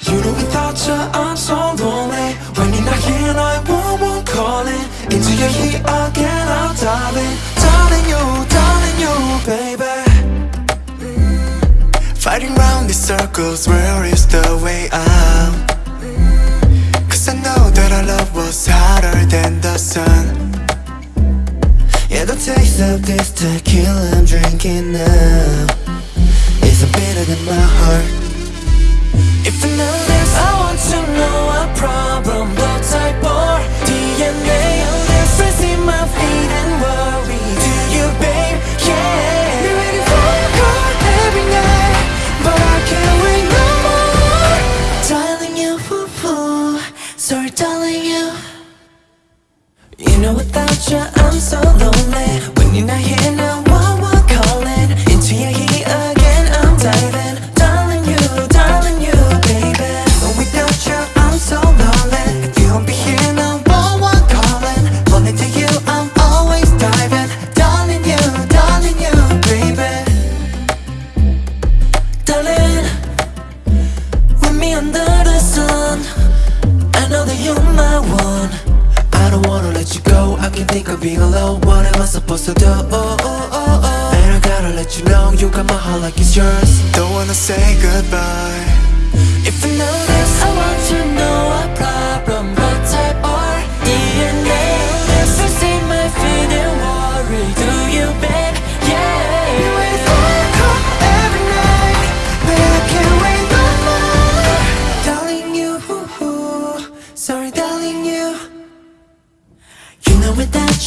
You know without you I'm so lonely. When you're not here I won't, won't calling Into your heat again I'm darling. Darling you, darling you, baby. Fighting round these circles, where is the way out? Cause I know that our love was hotter than the sun. Yeah, the taste of this tequila I'm drinking now you know without you I'm so lonely. When you're not here now alone What am I supposed to do? Oh, oh, oh, oh. And I gotta let you know You got my heart like it's yours Don't wanna say goodbye If I know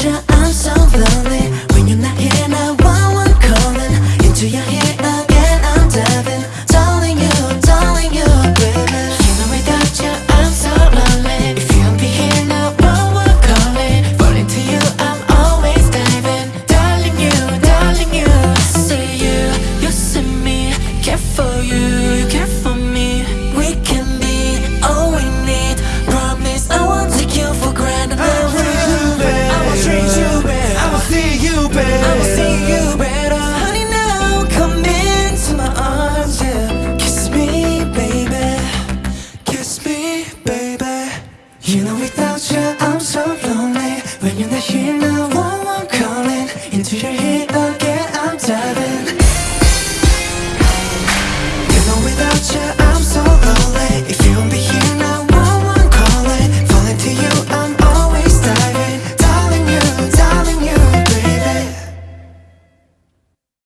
I'm so without you I'm so lonely. When you're not here now, one, one calling Into your head again.